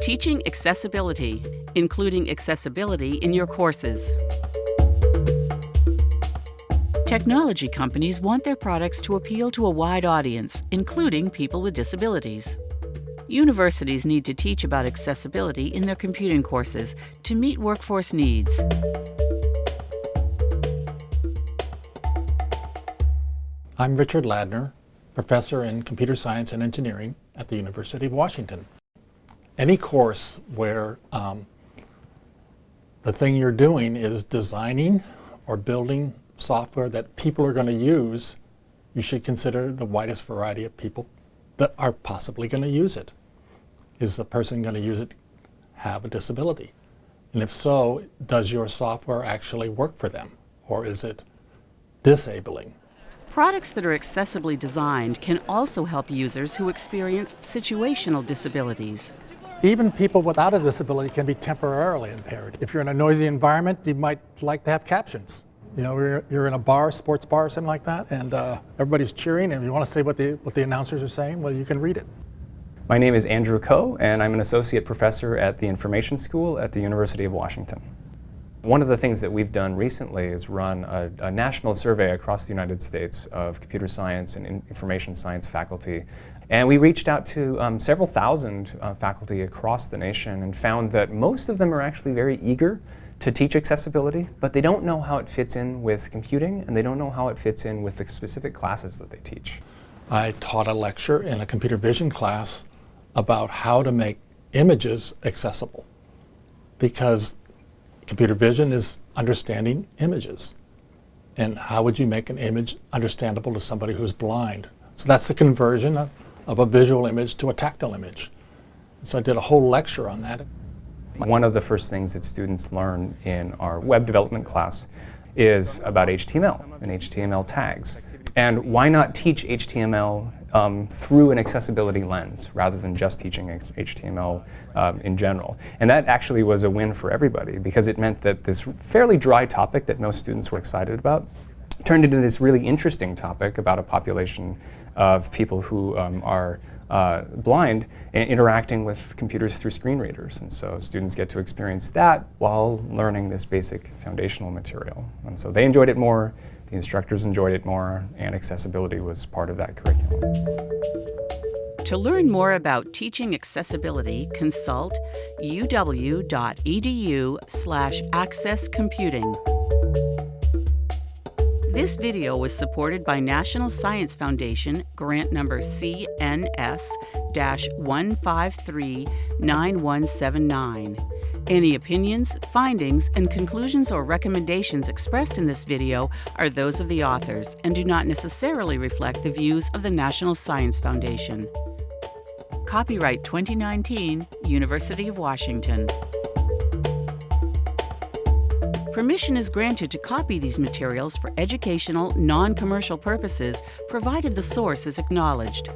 Teaching accessibility, including accessibility in your courses. Technology companies want their products to appeal to a wide audience, including people with disabilities. Universities need to teach about accessibility in their computing courses to meet workforce needs. I'm Richard Ladner, professor in computer science and engineering at the University of Washington. Any course where um, the thing you're doing is designing or building software that people are going to use, you should consider the widest variety of people that are possibly going to use it. Is the person going to use it have a disability? And if so, does your software actually work for them? Or is it disabling? Products that are accessibly designed can also help users who experience situational disabilities. Even people without a disability can be temporarily impaired. If you're in a noisy environment, you might like to have captions. You know, you're, you're in a bar, sports bar something like that, and uh, everybody's cheering, and you want to say what the, what the announcers are saying, well, you can read it. My name is Andrew Ko, and I'm an associate professor at the Information School at the University of Washington. One of the things that we've done recently is run a, a, national survey across the United States of computer science and information science faculty. And we reached out to um, several thousand uh, faculty across the nation and found that most of them are actually very eager to teach accessibility, but they don't know how it fits in with computing and they don't know how it fits in with the specific classes that they teach. I taught a lecture in a computer vision class about how to make images accessible because Computer vision is understanding images. And how would you make an image understandable to somebody who's blind? So that's the conversion of, of a visual image to a tactile image. So I did a whole lecture on that. One of the first things that students learn in our web development class is about HTML and HTML tags. And why not teach HTML um, through an accessibility lens rather than just teaching HTML um, in general. And that actually was a win for everybody because it meant that this fairly dry topic that most students were excited about turned into this really interesting topic about a population of people who um, are uh, blind and interacting with computers through screen readers. And so students get to experience that while learning this basic foundational material. And so they enjoyed it more, the instructors enjoyed it more, and accessibility was part of that curriculum. To learn more about teaching accessibility, consult uw.edu slash accesscomputing. This video was supported by National Science Foundation grant number CNS-1539179. Any opinions, findings, and conclusions or recommendations expressed in this video are those of the authors and do not necessarily reflect the views of the National Science Foundation. Copyright 2019, University of Washington. Permission is granted to copy these materials for educational, non-commercial purposes, provided the source is acknowledged.